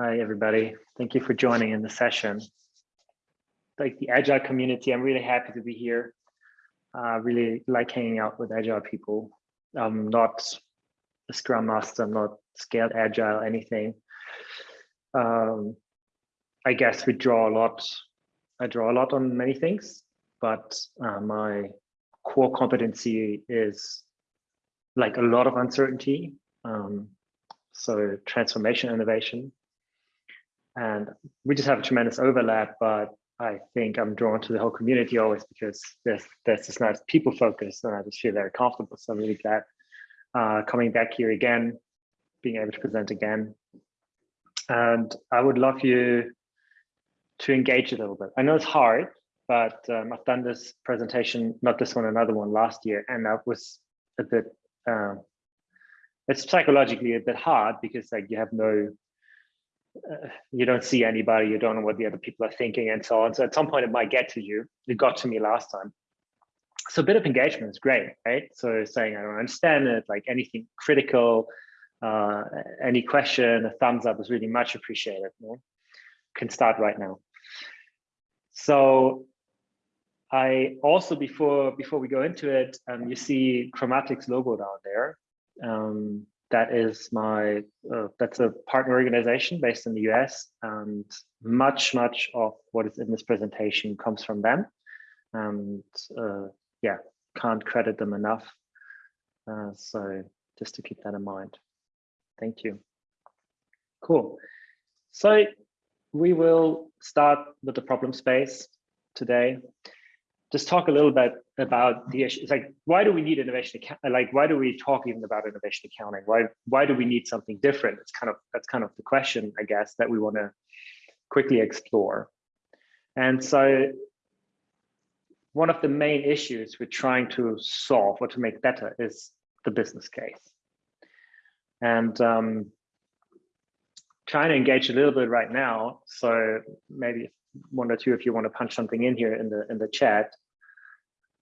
Hi, everybody. Thank you for joining in the session. Like the Agile community, I'm really happy to be here. I uh, really like hanging out with Agile people. I'm not a Scrum Master, I'm not scaled Agile, anything. Um, I guess we draw a lot. I draw a lot on many things, but uh, my core competency is like a lot of uncertainty. Um, so transformation innovation and we just have a tremendous overlap, but I think I'm drawn to the whole community always because there's, there's this nice people focus and I just feel very comfortable. So I'm really glad uh, coming back here again, being able to present again. And I would love you to engage a little bit. I know it's hard, but um, I've done this presentation, not this one, another one last year, and that was a bit, uh, it's psychologically a bit hard because like you have no you don't see anybody, you don't know what the other people are thinking and so on. So at some point it might get to you. It got to me last time. So a bit of engagement is great, right? So saying, I don't understand it, like anything critical, uh, any question, a thumbs up is really much appreciated. You know? Can start right now. So I also, before before we go into it, um, you see Kromatic's logo down there. Um, that is my uh, that's a partner organization based in the US and much much of what is in this presentation comes from them. And uh, yeah can't credit them enough. Uh, so just to keep that in mind. Thank you. Cool. So we will start with the problem space today. Just talk a little bit about the issue. It's like, why do we need innovation? Like, why do we talk even about innovation accounting? Why why do we need something different? It's kind of that's kind of the question, I guess, that we want to quickly explore. And so, one of the main issues we're trying to solve or to make better is the business case. And um, trying to engage a little bit right now. So maybe one or two if you want to punch something in here in the in the chat.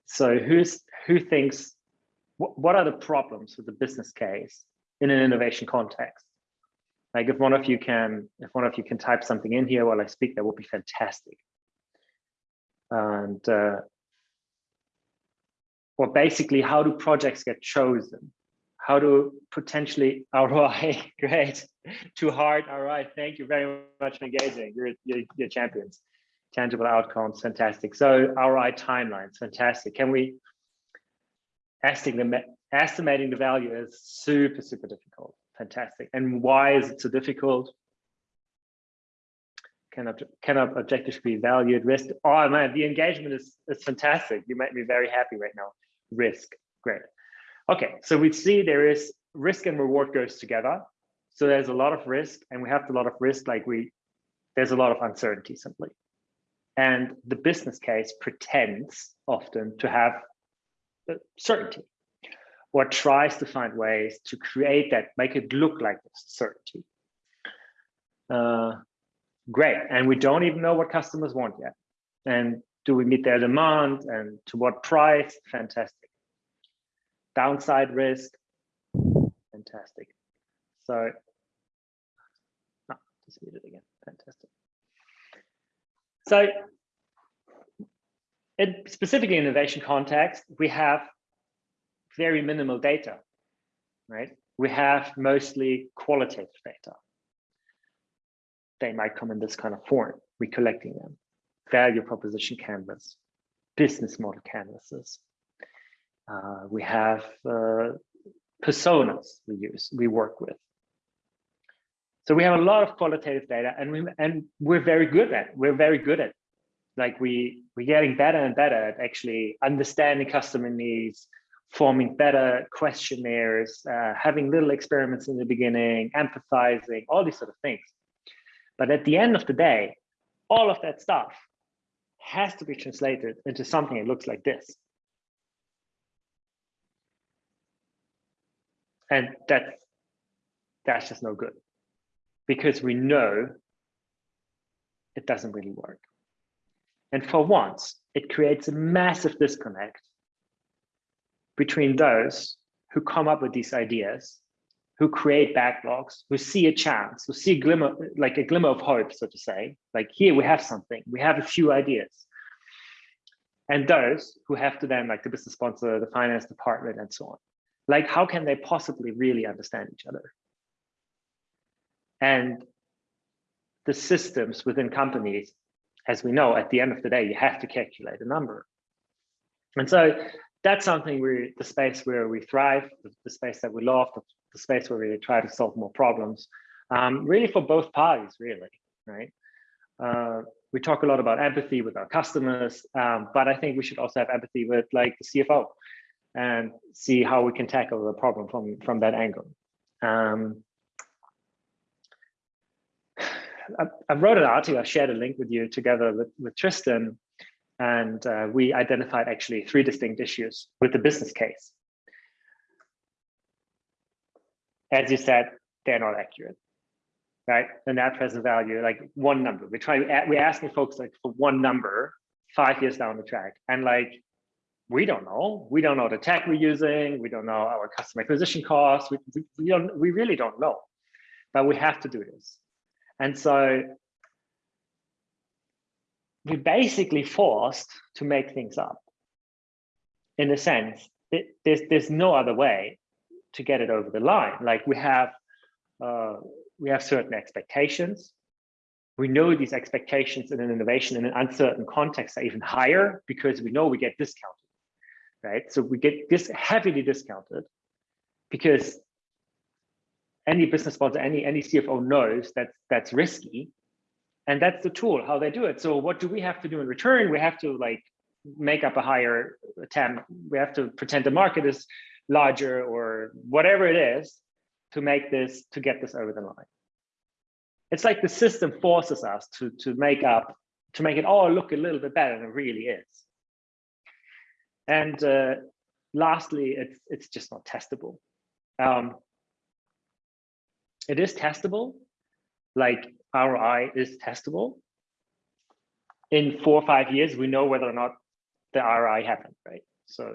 So who's who thinks what, what are the problems with the business case in an innovation context? Like if one of you can if one of you can type something in here while I speak, that would be fantastic. And uh, or basically, how do projects get chosen? How do potentially ROI, great, too hard, all right, thank you very much for engaging, you're, you're, you're champions tangible outcomes, fantastic. So ROI timelines, fantastic. Can we estimating the value is super super difficult, fantastic. And why is it so difficult? Cannot cannot objectives be valued? Risk. Oh man, the engagement is is fantastic. You make me very happy right now. Risk, great. Okay, so we see there is risk and reward goes together. So there's a lot of risk, and we have a lot of risk. Like we, there's a lot of uncertainty simply. And the business case pretends often to have certainty or tries to find ways to create that, make it look like certainty. Uh, great. And we don't even know what customers want yet. And do we meet their demand and to what price? Fantastic. Downside risk, fantastic. So, oh, just read it again, fantastic. So in specifically innovation context, we have very minimal data, right? We have mostly qualitative data. They might come in this kind of form, we're collecting them. Value proposition canvas, business model canvases. Uh, we have uh, personas we use, we work with. So we have a lot of qualitative data and we and we're very good at we're very good at like we we're getting better and better at actually understanding customer needs, forming better questionnaires, uh, having little experiments in the beginning, empathizing, all these sort of things. But at the end of the day, all of that stuff has to be translated into something that looks like this. And that, that's just no good because we know it doesn't really work. And for once, it creates a massive disconnect between those who come up with these ideas who create backlogs, who see a chance, who see a glimmer, like a glimmer of hope, so to say, like here we have something, we have a few ideas. And those who have to then like the business sponsor, the finance department and so on. Like how can they possibly really understand each other? And the systems within companies, as we know, at the end of the day, you have to calculate a number. And so that's something we the space where we thrive, the, the space that we love, the, the, space where we try to solve more problems, um, really for both parties, really, right? Uh, we talk a lot about empathy with our customers, um, but I think we should also have empathy with like the CFO and see how we can tackle the problem from, from that angle. Um, I, I, wrote an article, I shared a link with you together with, with Tristan, and uh, we identified actually three distinct issues with the business case. As you said, they're not accurate, right? The net present value, like one number. We try, we're asking folks like for one number five years down the track. And like, we don't know. We don't know the tech we're using. We don't know our customer acquisition costs. We, we, we, don't, we really don't know, but we have to do this. And so we're basically forced to make things up. In a sense, there's there's no other way to get it over the line. Like we have uh, we have certain expectations. We know these expectations in an innovation in an uncertain context are even higher because we know we get discounted, right? So we get this heavily discounted because any business sponsor, any any CFO knows that that's risky and that's the tool how they do it so what do we have to do in return we have to like make up a higher TAM. We have to pretend the market is larger or whatever it is to make this, to get this over the line. It's like the system forces us to, to make up, to make it all look a little bit better than it really is. And uh, lastly, it's, it's just not testable. Um, it is testable, like ROI is testable. In four or five years, we know whether or not the ROI happened, right? So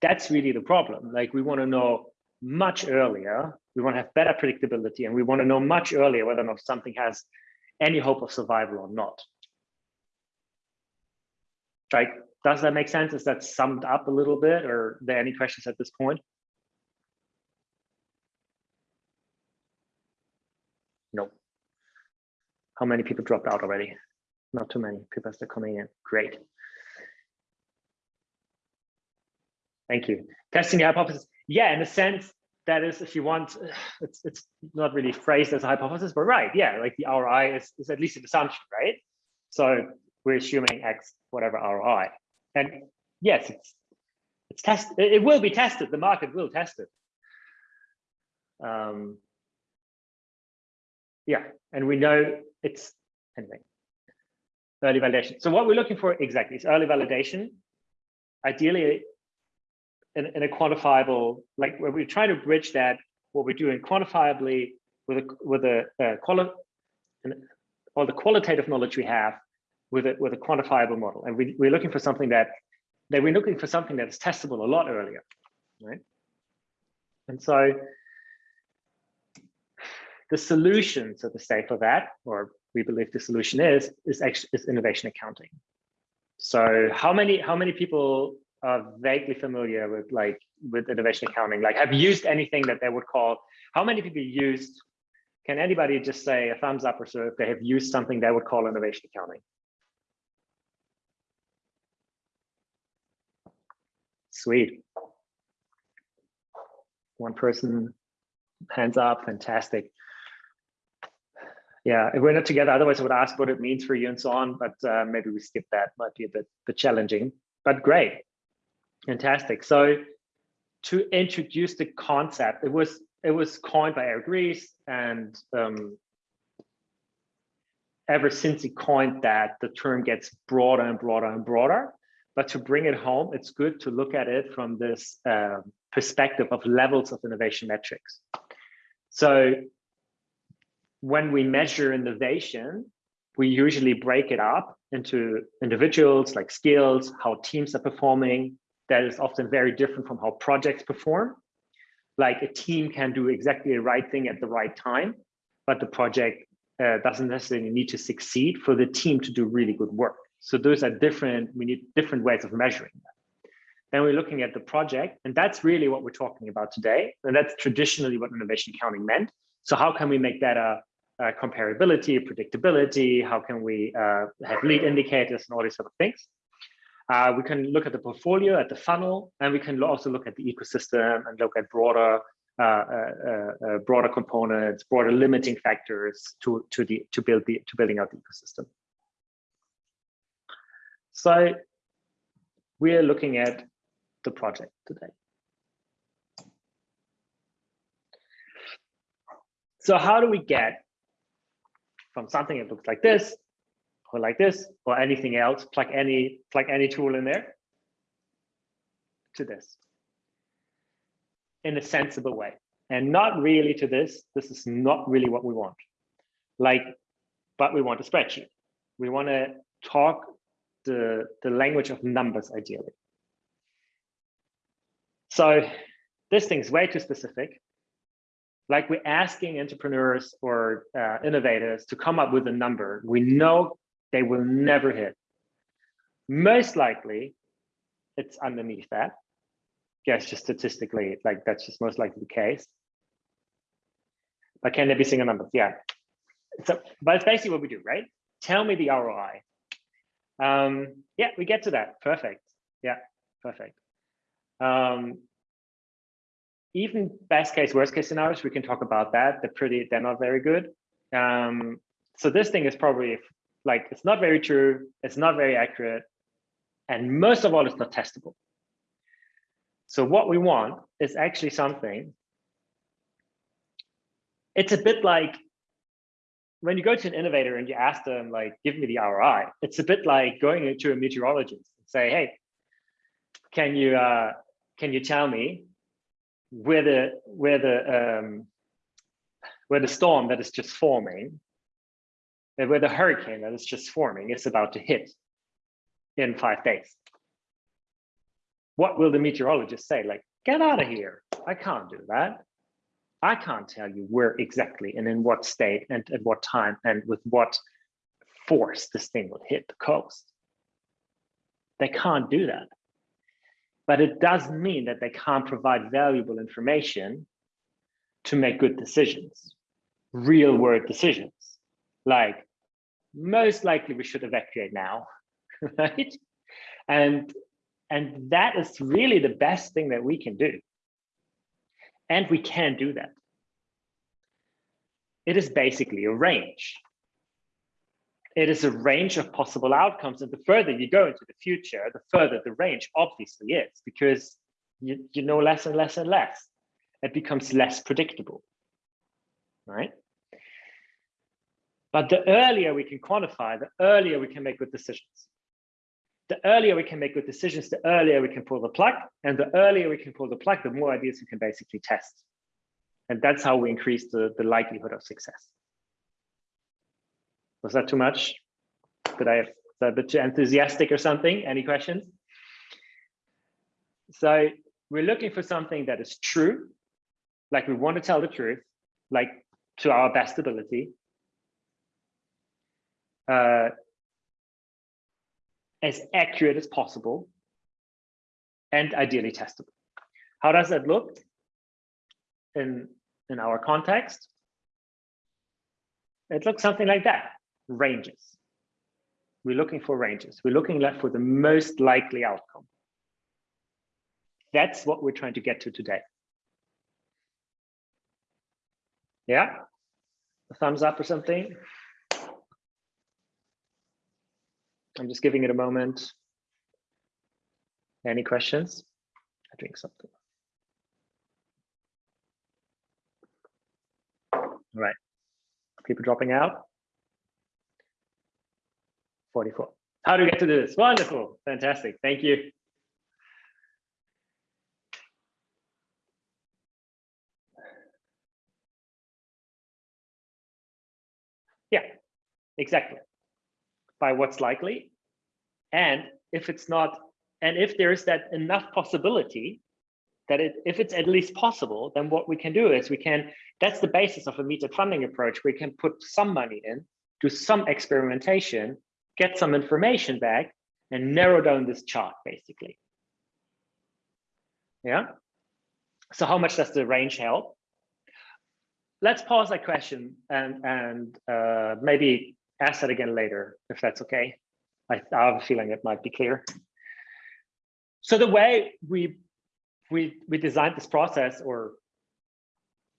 that's really the problem. Like we want to know much earlier, we want to have better predictability and we want to know much earlier whether or not something has any hope of survival or not. Like, Does that make sense? Is that summed up a little bit or are there any questions at this point? No. How many people dropped out already? Not too many people are still coming in. Great. Thank you. Testing the hypothesis. Yeah, in a sense, that is, if you want, it's it's not really phrased as a hypothesis, but right, yeah, like the ROI is, is at least an assumption, right? So we're assuming X, whatever ROI. And yes, it's it's test it will be tested, the market will test it. Um, yeah, and we know it's anyway, early validation. So what we're looking for exactly is early validation. Ideally, in, in a quantifiable, like where we're trying to bridge that, what we're doing quantifiably with a with a uh, quali all the qualitative knowledge we have with a with a quantifiable model, and we, we're looking for something that that we're looking for something that is testable a lot earlier, right? And so the solution, so to say, for that, or we believe the solution is, is actually is innovation accounting. So how many how many people are vaguely familiar with like with innovation accounting, like have used anything that they would call, how many people used, can anybody just say a thumbs up or so if they have used something they would call innovation accounting? Sweet. One person, hands up, fantastic. Yeah, we're not together, otherwise I would ask what it means for you and so on, but uh, maybe we skip that, might be a bit, bit challenging, but great. Fantastic. So to introduce the concept, it was it was coined by Eric Ries, and um, ever since he coined that, the term gets broader and broader and broader. But to bring it home, it's good to look at it from this uh, perspective of levels of innovation metrics. So when we measure innovation, we usually break it up into individuals like skills, how teams are performing, that is often very different from how projects perform. like a team can do exactly the right thing at the right time, but the project uh, doesn't necessarily need to succeed for the team to do really good work. So those are different, we need different ways of measuring that. Then we're looking at the project, and that's really what we're talking about today. And that's traditionally what innovation accounting meant. So how can we make that a, a comparability, predictability? How can we uh, have lead indicators and all these sort of things? Uh, we can look at the portfolio, at the funnel, and we can also look at the ecosystem and look at broader uh, uh, uh, broader components, broader limiting factors to to the to build the to building out the ecosystem. So we are looking at the project today. So how do we get from something that looks like this or like this or anything else, plug any, plug any tool in there to this in a sensible way and not really to this. This is not really what we want. Like, but we want a spreadsheet. We want to talk the, the language of numbers ideally. So this thing is way too specific. Like we're asking entrepreneurs or uh, innovators to come up with a number we know they will never hit. Most likely, it's underneath that. Yes, just statistically, like that's just most likely the case. But can there be single numbers? Yeah. So, but it's basically what we do, right? Tell me the ROI. Um, yeah, we get to that. Perfect. Yeah, perfect. Um, even best case, worst case scenarios, we can talk about that. They're pretty, they're not very good. Um, so this thing is probably like it's not very true, it's not very accurate, and most of all, it's not testable. So what we want is actually something. It's a bit like when you go to an innovator and you ask them, like, give me the ROI, it's a bit like going to a meteorologist and say, hey, can you uh, can you tell me where the where the um, where the storm that is just forming where the hurricane that is just forming is about to hit in five days. What will the meteorologist say? Like, get out of here. I can't do that. I can't tell you where exactly and in what state and at what time and with what force this thing will hit the coast. They can't do that. But it doesn't mean that they can't provide valuable information to make good decisions, real world decisions like most likely we should evacuate now, right? And, and that is really the best thing that we can do. And we can do that. It is basically a range. It is a range of possible outcomes. And the further you go into the future, the further the range obviously is because you, you know less and less and less. It becomes less predictable, right? But the earlier we can quantify, the earlier we can make good decisions. The earlier we can make good decisions, the earlier we can pull the plug. And the earlier we can pull the plug, the more ideas we can basically test. And that's how we increase the, the likelihood of success. Was that too much? Did I, a bit too enthusiastic or something? Any questions? So we're looking for something that is true, like we want to tell the truth, like to our best ability, uh, as accurate as possible and ideally testable. How does that look in, in our context? It looks something like that, ranges. We're looking for ranges. We're looking for the most likely outcome. That's what we're trying to get to today. Yeah, a thumbs up or something. I'm just giving it a moment. Any questions? I drink something. All right. People dropping out. 44. How do we get to do this? Wonderful. Fantastic. Thank you. Yeah, exactly by what's likely. And if it's not, and if there is that enough possibility that it, if it's at least possible, then what we can do is we can, that's the basis of a metered funding approach. We can put some money in, do some experimentation, get some information back and narrow down this chart basically. Yeah. So how much does the range help? Let's pause that question and, and uh, maybe ask that again later, if that's okay. I, I have a feeling it might be clear. So the way we we we designed this process or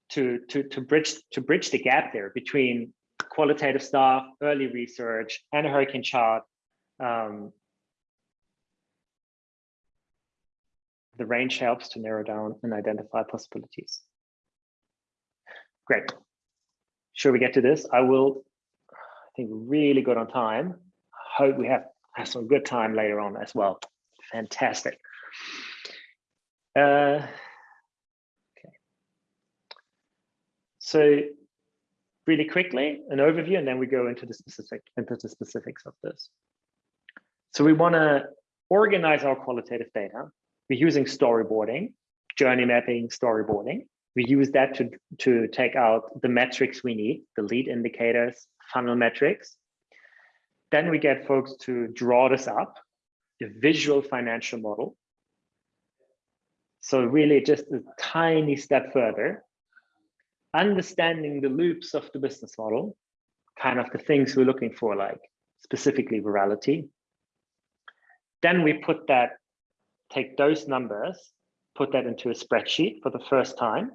to to to bridge to bridge the gap there between qualitative stuff, early research, and a hurricane chart. Um, the range helps to narrow down and identify possibilities. Great. Should we get to this? I will, I think, we're really good on time. Hope we have, have some good time later on as well. Fantastic. Uh, okay. So really quickly, an overview, and then we go into the specific into the specifics of this. So we want to organize our qualitative data. We're using storyboarding, journey mapping, storyboarding. We use that to, to take out the metrics we need, the lead indicators, funnel metrics. Then we get folks to draw this up, a visual financial model. So really just a tiny step further, understanding the loops of the business model, kind of the things we're looking for, like specifically virality. Then we put that, take those numbers, put that into a spreadsheet for the first time.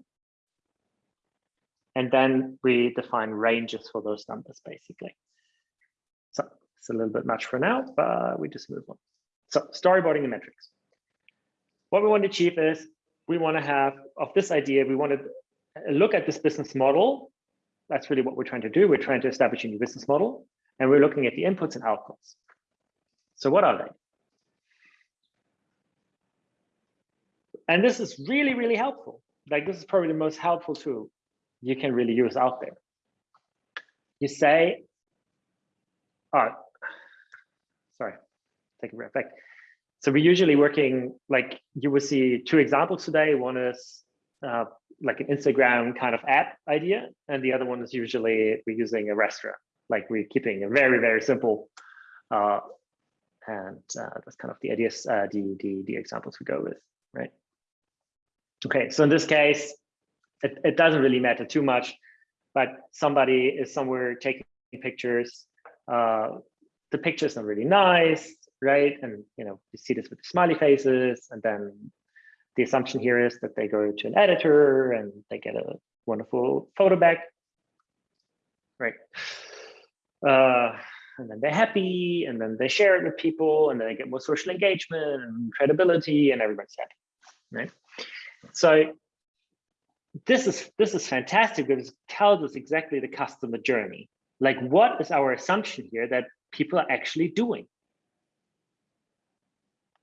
And then we define ranges for those numbers, basically. So it's a little bit much for now, but we just move on. So storyboarding the metrics. What we want to achieve is we want to have of this idea, we want to look at this business model. That's really what we're trying to do. We're trying to establish a new business model and we're looking at the inputs and outputs. So what are they? And this is really, really helpful. Like this is probably the most helpful tool you can really use out there. You say, all right, sorry, take a breath back. So we're usually working like you will see two examples today. One is uh, like an Instagram kind of app idea, and the other one is usually we're using a restaurant. Like we're keeping a very very simple, uh, and uh, that's kind of the ideas, uh, the the the examples we go with, right? Okay, so in this case, it, it doesn't really matter too much, but somebody is somewhere taking pictures. Uh, the picture is not really nice, right? And you know, you see this with the smiley faces, and then the assumption here is that they go to an editor and they get a wonderful photo back, right? Uh, and then they're happy, and then they share it with people, and then they get more social engagement and credibility, and everybody's happy, right? So this is this is fantastic because it tells us exactly the customer journey. Like, what is our assumption here that people are actually doing?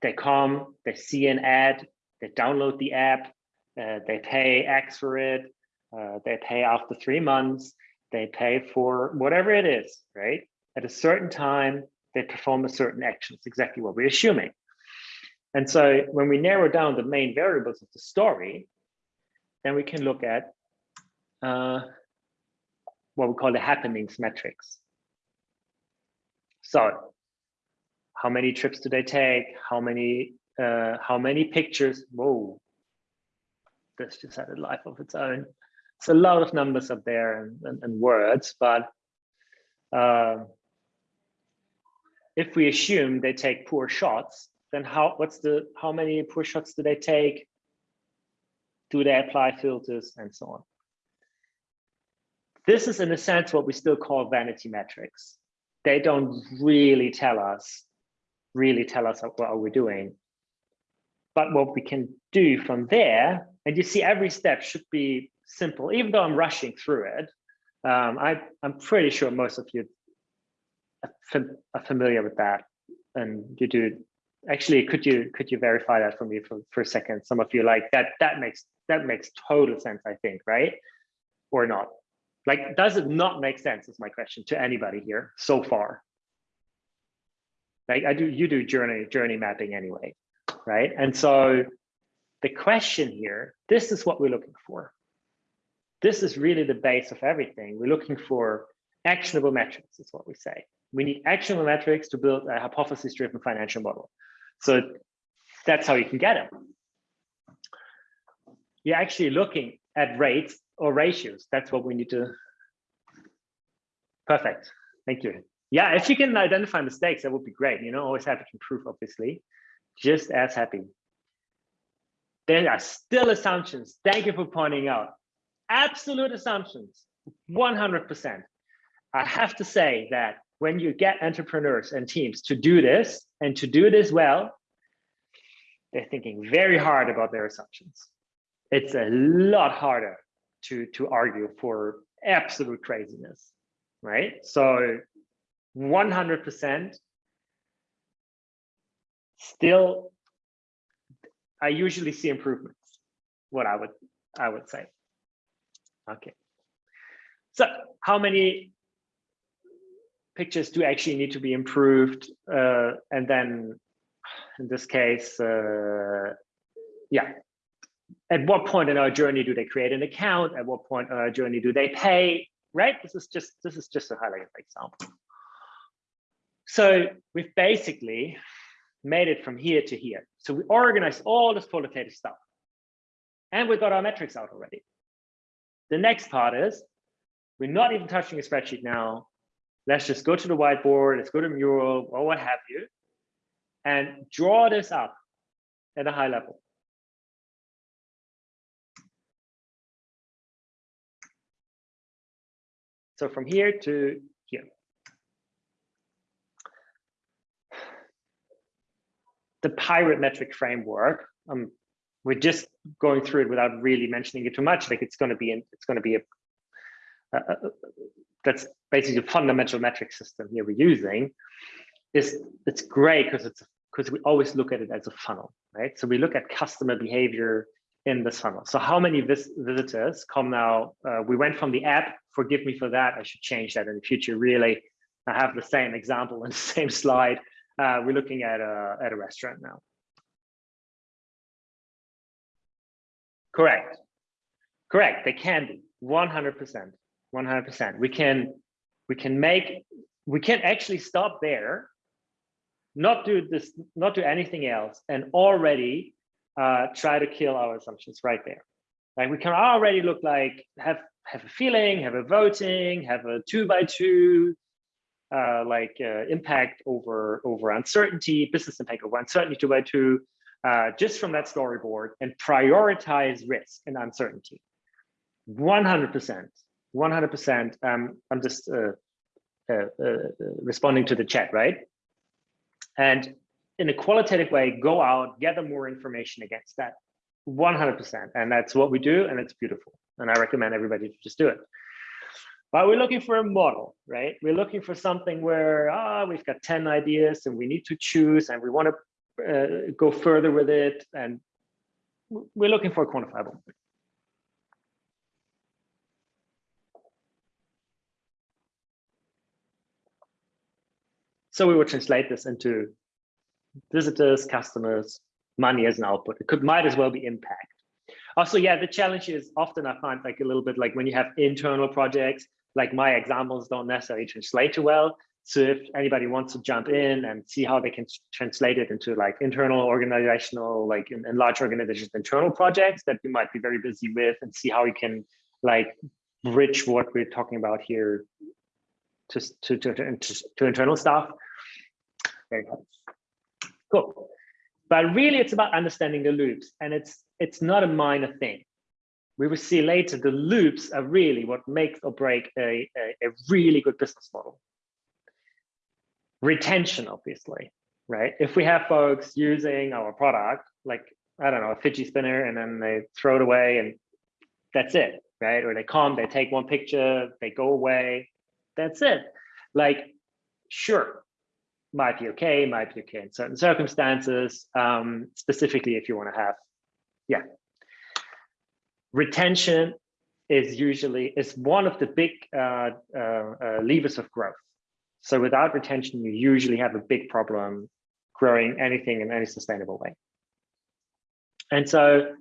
They come, they see an ad, they download the app, uh, they pay X for it, uh, they pay after three months, they pay for whatever it is, right? At a certain time, they perform a certain action. It's exactly what we're assuming. And so when we narrow down the main variables of the story, then we can look at uh, what we call the happenings metrics. So how many trips do they take? How many uh, how many pictures? Whoa, this just had a life of its own. It's a lot of numbers up there and, and, and words, but uh, if we assume they take poor shots, then how what's the how many poor shots do they take? Do they apply filters and so on? This is in a sense what we still call vanity metrics. They don't really tell us really tell us what are we doing. But what we can do from there, and you see every step should be simple, even though I'm rushing through it. Um, I, I'm pretty sure most of you are familiar with that. And you do, actually, could you could you verify that for me for, for a second? Some of you like that, that makes that makes total sense, I think, right? Or not? Like, does it not make sense is my question to anybody here so far? Like I do, you do journey journey mapping anyway, right? And so the question here, this is what we're looking for. This is really the base of everything. We're looking for actionable metrics, is what we say. We need actionable metrics to build a hypothesis-driven financial model. So that's how you can get them. You're actually looking at rates or ratios. That's what we need to. Perfect. Thank you. Yeah, if you can identify mistakes, that would be great. You know, always happy to improve, obviously. Just as happy. There are still assumptions. Thank you for pointing out. Absolute assumptions, 100%. I have to say that when you get entrepreneurs and teams to do this and to do this well, they're thinking very hard about their assumptions. It's a lot harder to, to argue for absolute craziness, right? So 100% still, I usually see improvements, what I would, I would say. Okay. So how many pictures do actually need to be improved? Uh, and then in this case, uh, yeah. At what point in our journey do they create an account? At what point in our journey do they pay? Right? This is just this is just a highlighted example. So we've basically made it from here to here. So we organized all this qualitative stuff. And we got our metrics out already. The next part is we're not even touching a spreadsheet now. Let's just go to the whiteboard, let's go to Mural or what have you, and draw this up at a high level. So from here to here. The pirate metric framework, um, we're just going through it without really mentioning it too much. Like it's going to be, in, it's going to be a, a, a, that's basically a fundamental metric system here we're using. Is it's great because it's because we always look at it as a funnel, right? So we look at customer behavior in this funnel. So how many vis visitors come now? Uh, we went from the app. Forgive me for that. I should change that in the future. Really, I have the same example in the same slide. Uh, we're looking at a at a restaurant now. Correct. Correct. They can be 100%. 100%. We can we can make we can actually stop there, not do this, not do anything else, and already uh, try to kill our assumptions right there. Like we can already look like have have a feeling, have a voting, have a two by two, uh, like uh, impact over over uncertainty, business impact over uncertainty two by two, uh, just from that storyboard and prioritize risk and uncertainty. 100%, 100%. Um, I'm just uh, uh, uh, responding to the chat, right? And in a qualitative way, go out, gather more information against that 100%. And that's what we do. And it's beautiful. And I recommend everybody to just do it. But we're looking for a model, right? We're looking for something where ah, we've got 10 ideas and we need to choose and we want to uh, go further with it. And we're looking for a quantifiable. So we will translate this into visitors, customers, money as an output. It could might as well be impact. Also, yeah, the challenge is often I find like a little bit like when you have internal projects, like my examples don't necessarily translate too well. So if anybody wants to jump in and see how they can translate it into like internal organizational, like in, in large organizations, internal projects that you might be very busy with and see how you can like bridge what we're talking about here to, to, to, to, to internal stuff. Very. Cool. But really it's about understanding the loops and it's it's not a minor thing. We will see later the loops are really what makes or break a, a, a really good business model retention, obviously, right? If we have folks using our product, like, I don't know, a fidget spinner, and then they throw it away and that's it, right? Or they come, they take one picture, they go away, that's it. Like, sure, might be okay, might be okay in certain circumstances, um, specifically if you want to have, yeah. Retention is usually, is one of the big uh, uh, uh, levers of growth. So without retention, you usually have a big problem growing anything in any sustainable way. And so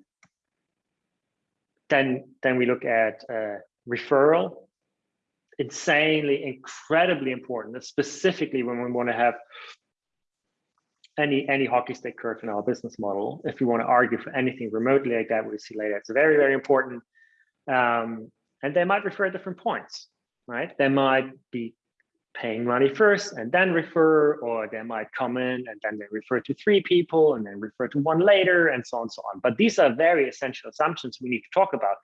then, then we look at uh, referral, insanely, incredibly important, specifically when we want to have any any hockey stick curve in our business model. If we want to argue for anything remotely like that, we'll see later. It's very, very important. Um, and they might refer at different points, right? They might be paying money first and then refer, or they might come in and then they refer to three people and then refer to one later and so on and so on. But these are very essential assumptions we need to talk about.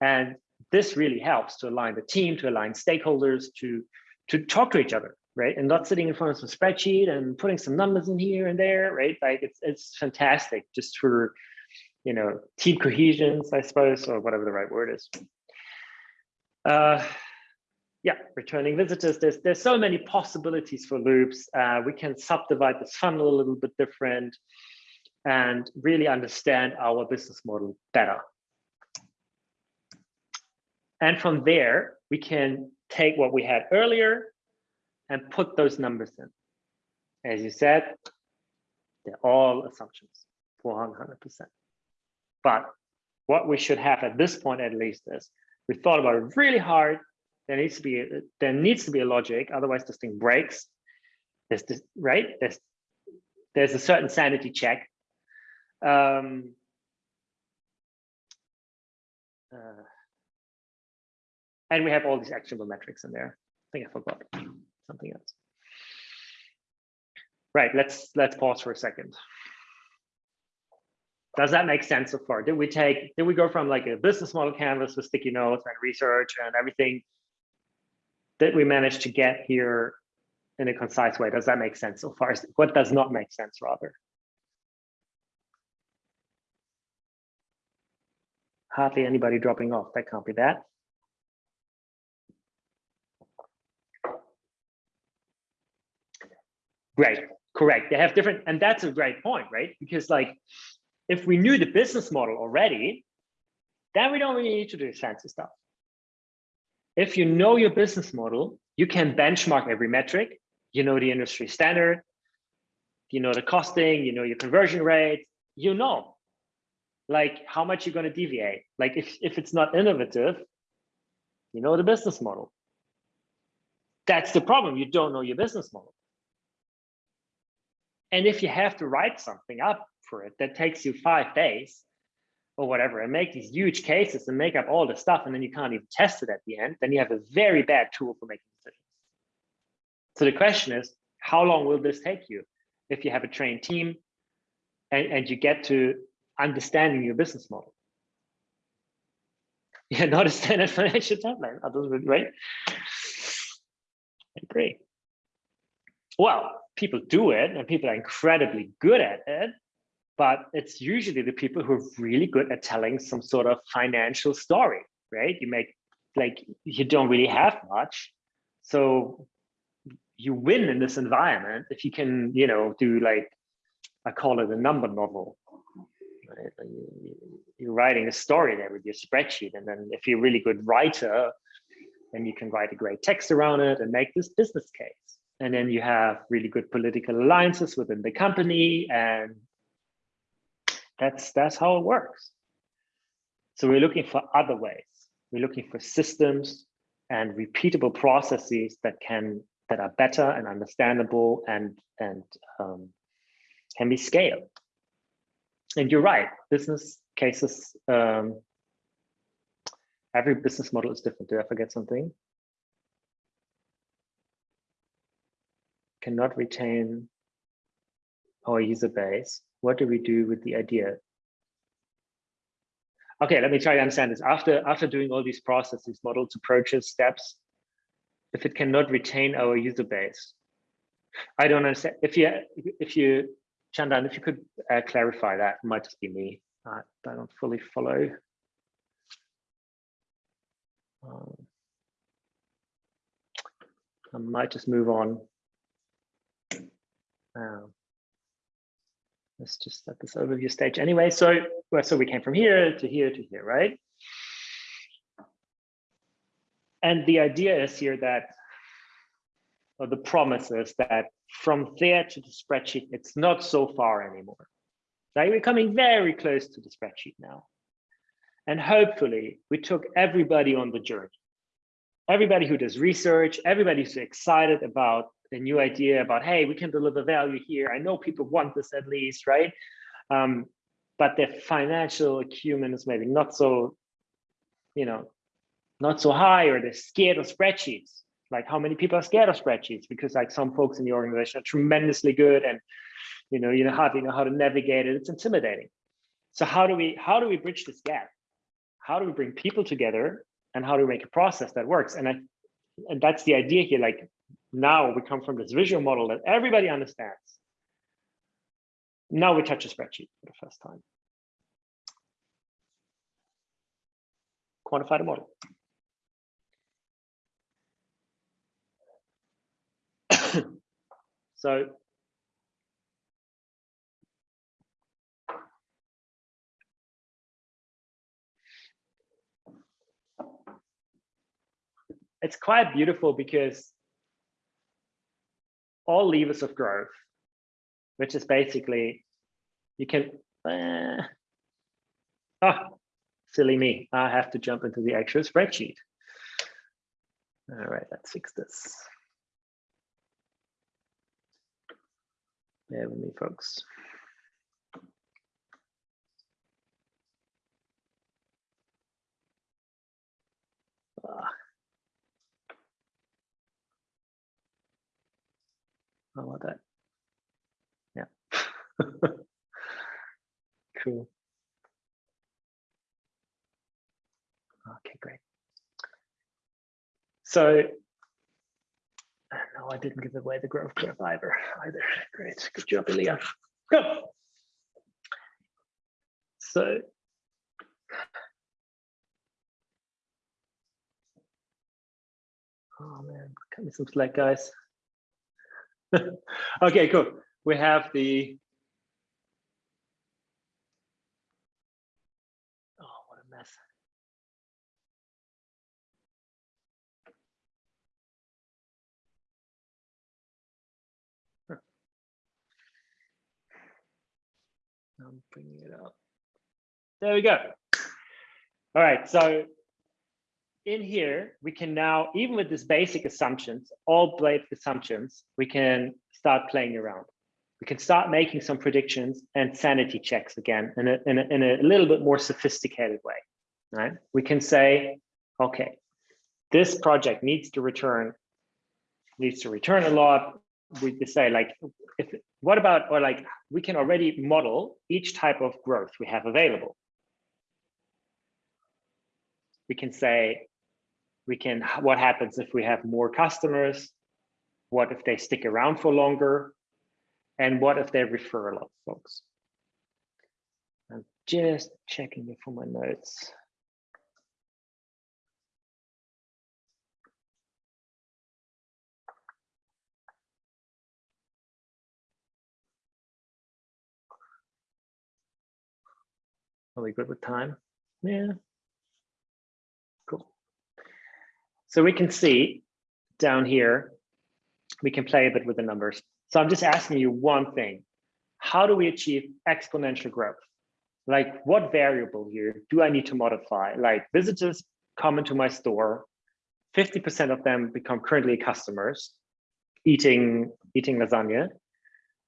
And this really helps to align the team, to align stakeholders, to, to talk to each other, right? And not sitting in front of some spreadsheet and putting some numbers in here and there, right? Like it's, it's fantastic just for, you know, team cohesions, I suppose, or whatever the right word is. Uh, yeah, returning visitors, there's, there's so many possibilities for loops. Uh, we can subdivide this funnel a little bit different and really understand our business model better. And from there, we can take what we had earlier and put those numbers in. As you said, they're all assumptions, 100%. But what we should have at this point, at least, is we thought about it really hard there needs to be a, there needs to be a logic, otherwise this thing breaks. There's this right. There's there's a certain sanity check. Um, uh, and we have all these actionable metrics in there. I think I forgot something else. Right, let's let's pause for a second. Does that make sense so far? Did we take, did we go from like a business model canvas with sticky notes and research and everything that we managed to get here in a concise way? Does that make sense so far? What does not make sense rather? Hardly anybody dropping off. That can't be that. Great, correct. They have different, and that's a great point, right? Because like, if we knew the business model already, then we don't really need to do fancy stuff. If you know your business model, you can benchmark every metric. You know the industry standard, you know the costing, you know your conversion rate, you know like how much you're going to deviate. Like if, if it's not innovative, you know the business model. That's the problem. You don't know your business model. And if you have to write something up for it that takes you five days, or whatever and make these huge cases and make up all the stuff and then you can't even test it at the end, then you have a very bad tool for making decisions. So the question is, how long will this take you if you have a trained team and, and you get to understanding your business model? Yeah, not a standard financial timeline. Right? I agree. Well, people do it and people are incredibly good at it but it's usually the people who are really good at telling some sort of financial story, right? You make like you don't really have much, so you win in this environment if you can, you know, do like I call it a number novel. Right? You're writing a story there with your spreadsheet, and then if you're a really good writer, then you can write a great text around it and make this business case. And then you have really good political alliances within the company and that's, that's how it works. So we're looking for other ways. We're looking for systems and repeatable processes that can that are better and understandable and and um, can be scaled. And you're right, business cases. Um, every business model is different. Did I forget something? Cannot retain our user base what do we do with the idea? Okay, let me try to understand this. After, after doing all these processes, models, approaches, steps, if it cannot retain our user base, I don't understand. If you, if you, Chandan, if you could uh, clarify that, it might just be me. Uh, I don't fully follow. Um, I might just move on. Um, let's just set this overview stage anyway. So, well, so we came from here to here to here, right? And the idea is here that, or the promise is that from there to the spreadsheet, it's not so far anymore. Like we're coming very close to the spreadsheet now. And hopefully we took everybody on the journey. Everybody who does research, everybody who's excited about a new idea about, hey, we can deliver value here. I know people want this at least, right? Um, but their financial acumen is maybe not so, you know, not so high, or they're scared of spreadsheets. Like how many people are scared of spreadsheets? Because like some folks in the organization are tremendously good and you know, you know how to know how to navigate it. It's intimidating. So how do we how do we bridge this gap? How do we bring people together and how do we make a process that works? And I and that's the idea here. Like now we come from this visual model that everybody understands. Now we touch a spreadsheet for the first time. Quantify the model. so it's quite beautiful because all levers of growth, which is basically you can uh, ah silly me i have to jump into the actual spreadsheet. All right let's fix this. Bear with me folks. Ah. How about that? Yeah. cool. Okay, great. So, no, I didn't give away the growth curve either. Either. Great. Good job, Ilya. Go. So, oh man, cut me some slack, guys. okay, cool. We have the oh, what a mess. I'm bringing it up. There we go. All right, so in here, we can now, even with this basic assumptions, all blade assumptions, we can start playing around. We can start making some predictions and sanity checks again in a, in a, in a little bit more sophisticated way, right? We can say, okay, this project needs to return, needs to return a lot. We can say like, if, what about, or like, we can already model each type of growth we have available. We can say, we can what happens if we have more customers what if they stick around for longer and what if they refer a lot of folks i'm just checking it for my notes Are we good with time? Yeah. Cool. So we can see down here, we can play a bit with the numbers. So I'm just asking you one thing. How do we achieve exponential growth? Like what variable here do I need to modify? Like visitors come into my store, 50% of them become currently customers eating, eating lasagna.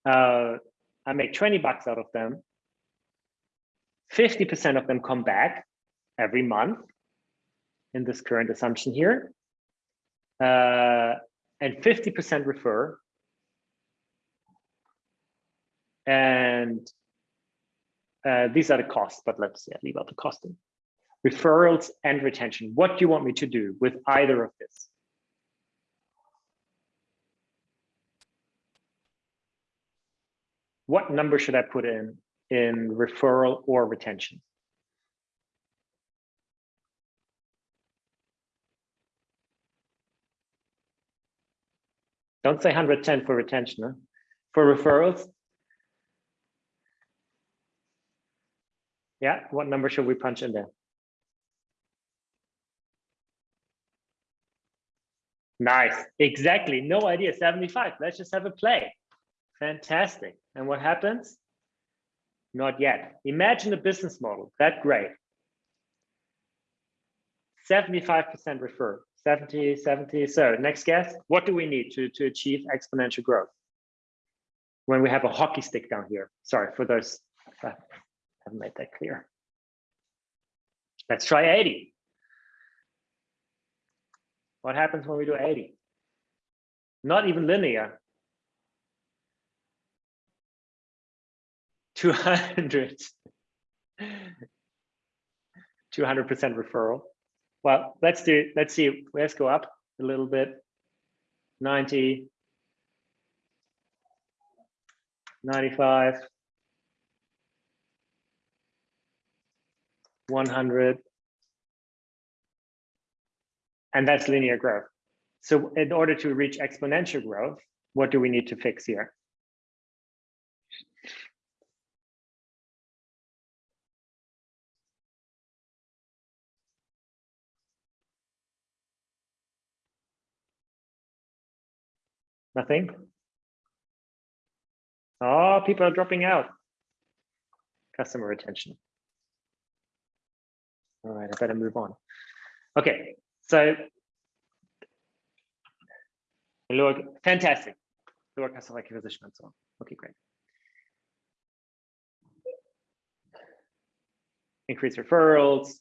Uh, I make 20 bucks out of them. 50% of them come back every month in this current assumption here uh, and 50% refer. And uh, these are the costs, but let's yeah, leave out the costing. Referrals and retention. What do you want me to do with either of this? What number should I put in in referral or retention? Don't say 110 for retention. Huh? For referrals. Yeah, what number should we punch in there? Nice, exactly, no idea, 75. Let's just have a play. Fantastic. And what happens? Not yet. Imagine a business model that great. 75% refer, 70, 70. So next guess, what do we need to, to achieve exponential growth? When we have a hockey stick down here. Sorry for those I haven't made that clear. Let's try 80. What happens when we do 80? Not even linear. 200. 200% referral. Well, let's do, let's see, let's go up a little bit. 90, 95, 100, and that's linear growth. So in order to reach exponential growth, what do we need to fix here? Nothing? Oh, people are dropping out. Customer retention. All right, I better move on. Okay, so look, fantastic. Lower customer acquisition and so on. Okay, great. Increase referrals.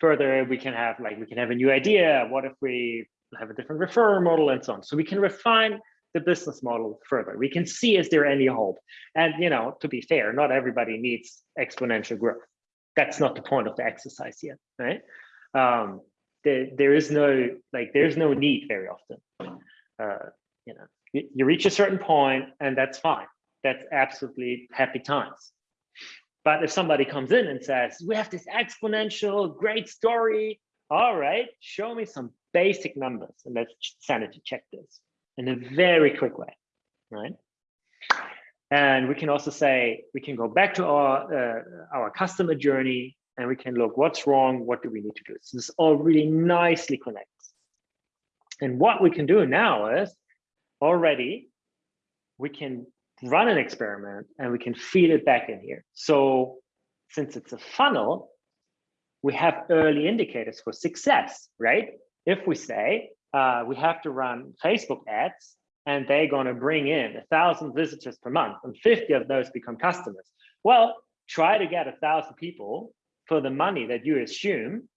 Further, we can have like we can have a new idea. What if we have a different referral model and so on. So we can refine the business model further. We can see is there any hope? And you know, to be fair, not everybody needs exponential growth. That's not the point of the exercise yet, right? Um, there, there is no like there's no need very often. Uh, you know, you, you reach a certain point and that's fine. That's absolutely happy times. But if somebody comes in and says, we have this exponential great story, all right, show me some basic numbers and let's sanity check this in a very quick way, right? And we can also say, we can go back to our, uh, our customer journey and we can look what's wrong, what do we need to do? So this all really nicely connects. And what we can do now is already we can run an experiment and we can feed it back in here. So since it's a funnel, we have early indicators for success, right? If we say uh, we have to run Facebook ads and they're going to bring in a thousand visitors per month and 50 of those become customers. Well, try to get a thousand people for the money that you assume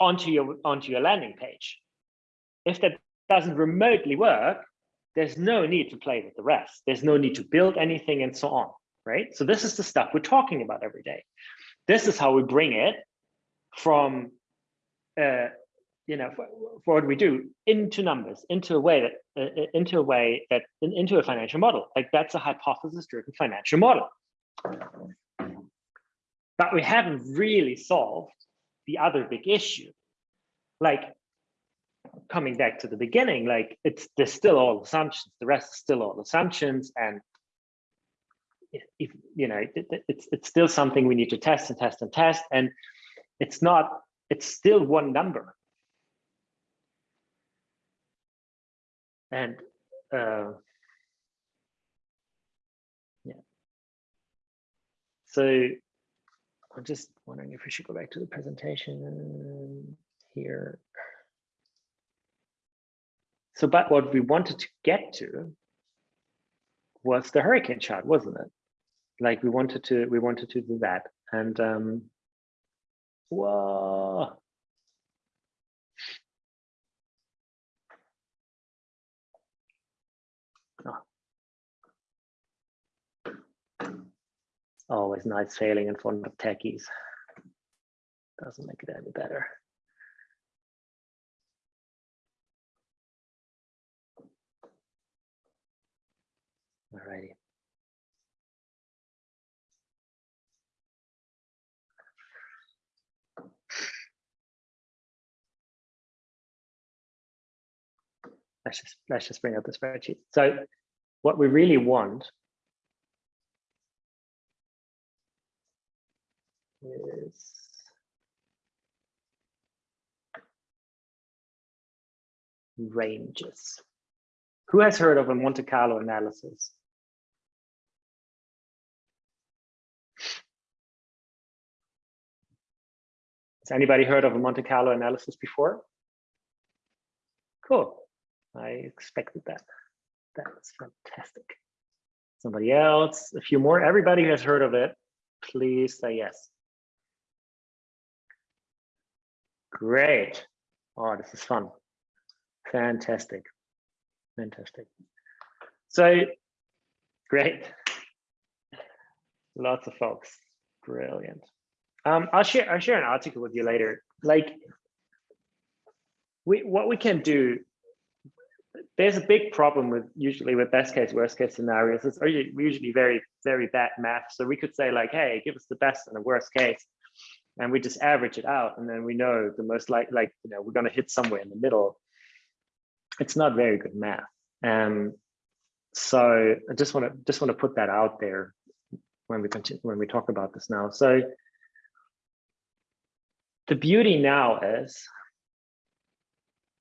onto your onto your landing page. If that doesn't remotely work, there's no need to play with the rest. There's no need to build anything and so on, right? So this is the stuff we're talking about every day. This is how we bring it from uh, you know, for, for, what we do into numbers, into a way that, uh, into a way that, in, into a financial model. Like that's a hypothesis-driven financial model. But we haven't really solved the other big issue. Like coming back to the beginning, like it's there's still all assumptions. The rest is still all assumptions, and if, if you know, it, it's it's still something we need to test and test and test, and it's not it's still one number. And uh, yeah. So I'm just wondering if we should go back to the presentation here. So, but what we wanted to get to was the hurricane chart, wasn't it? Like we wanted to, we wanted to do that. And um, Whoa. Oh. Always nice failing in front of techies. Doesn't make it any better. Alrighty. let's just let's just bring up the spreadsheet. So what we really want is ranges. Who has heard of a Monte Carlo analysis? Has anybody heard of a Monte Carlo analysis before? Cool. I expected that. That was fantastic. Somebody else, a few more. Everybody has heard of it, please say yes. Great. Oh, this is fun. Fantastic. Fantastic. So great. Lots of folks. Brilliant. Um, I'll share I'll share an article with you later. Like we what we can do there's a big problem with usually with best case worst case scenarios. It's usually very very bad math. So we could say like hey give us the best and the worst case. And we just average it out and then we know the most like like you know we're going to hit somewhere in the middle. It's not very good math. Um so i just want to just want to put that out there when we continue when we talk about this now. So the beauty now is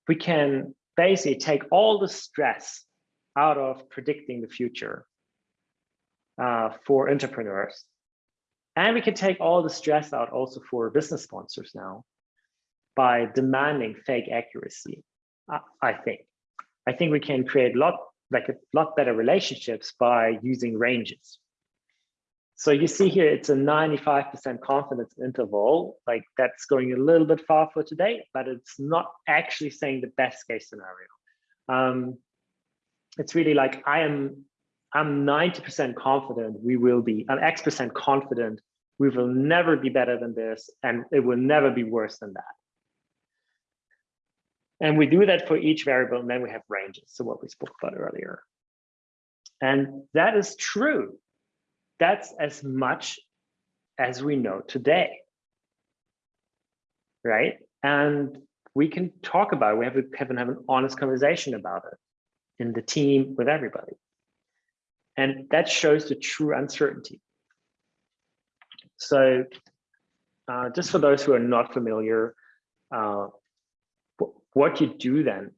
we can basically take all the stress out of predicting the future uh, for entrepreneurs. And we can take all the stress out also for business sponsors now by demanding fake accuracy, I, I think. I think we can create a lot, like a lot better relationships by using ranges. So you see here, it's a 95% confidence interval, like that's going a little bit far for today, but it's not actually saying the best case scenario. Um, it's really like I am, I'm 90% confident we will be, I'm X percent confident we will never be better than this and it will never be worse than that. And we do that for each variable and then we have ranges. So what we spoke about earlier. And that is true that's as much as we know today. Right? And we can talk about it. We have, to have, have an honest conversation about it in the team with everybody. And that shows the true uncertainty. So uh, just for those who are not familiar, uh, what you do then,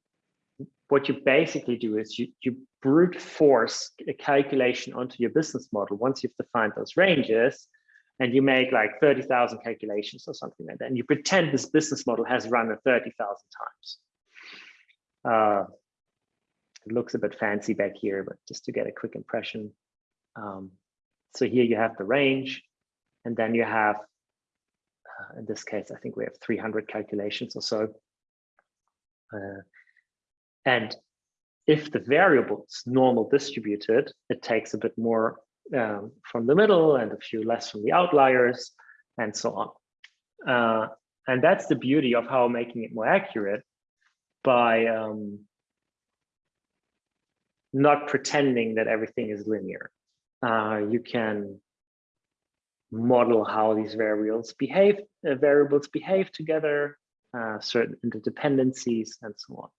what you basically do is you, you brute force a calculation onto your business model once you've defined those ranges and you make like 30,000 calculations or something like that. And you pretend this business model has run it 30,000 times. Uh, it looks a bit fancy back here, but just to get a quick impression. Um, so here you have the range, and then you have, uh, in this case, I think we have 300 calculations or so. Uh, and if the variable is normal distributed, it takes a bit more um, from the middle and a few less from the outliers and so on. Uh, and that's the beauty of how making it more accurate by um, not pretending that everything is linear. Uh, you can model how these variables behave, uh, variables behave together, uh, certain interdependencies, and so on.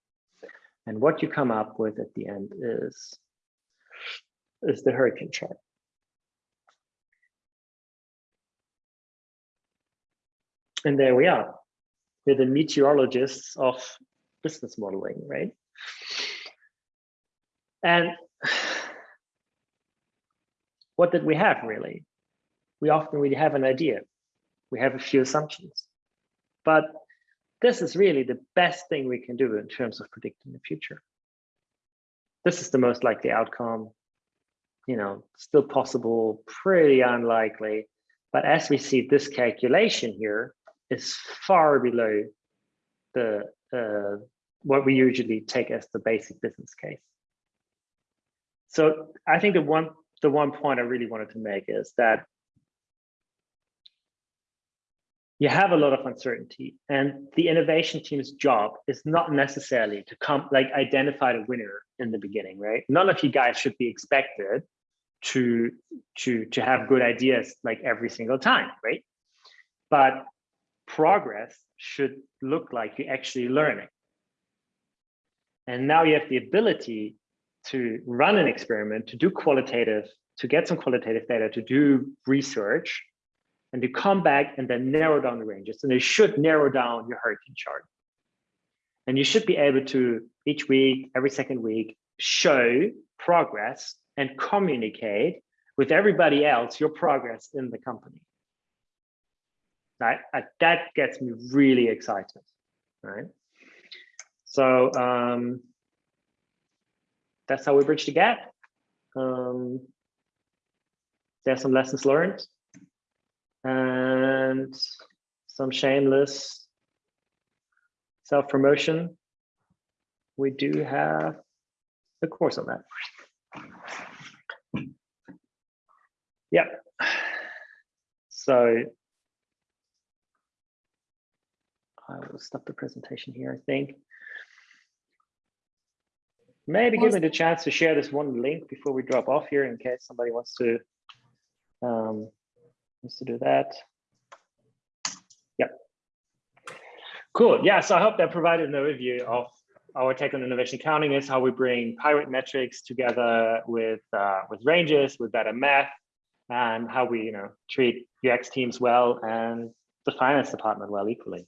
And what you come up with at the end is, is the hurricane chart. And there we are. We're the meteorologists of business modeling, right? And what did we have really? We often really have an idea. We have a few assumptions. But this is really the best thing we can do in terms of predicting the future. This is the most likely outcome, you know, still possible, pretty unlikely. But as we see, this calculation here is far below the uh, what we usually take as the basic business case. So I think the one the one point I really wanted to make is that you have a lot of uncertainty and the innovation team's job is not necessarily to come like identify the winner in the beginning right? None of you guys should be expected to to to have good ideas like every single time right? But progress should look like you're actually learning. And now you have the ability to run an experiment to do qualitative to get some qualitative data to do research and to come back and then narrow down the ranges. And it should narrow down your hurricane chart. And you should be able to each week, every second week, show progress and communicate with everybody else your progress in the company. That, that gets me really excited, right? So um, that's how we bridge the gap. Um, there's some lessons learned and some shameless self-promotion. We do have a course on that. Yeah. So I will stop the presentation here, I think. Maybe give me the chance to share this one link before we drop off here in case somebody wants to um, wants to do that. Yep. Cool. Yeah. So I hope that provided an overview of our take on innovation accounting is how we bring pirate metrics together with uh, with ranges, with better math, and how we you know treat UX teams well and the finance department well equally.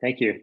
Thank you.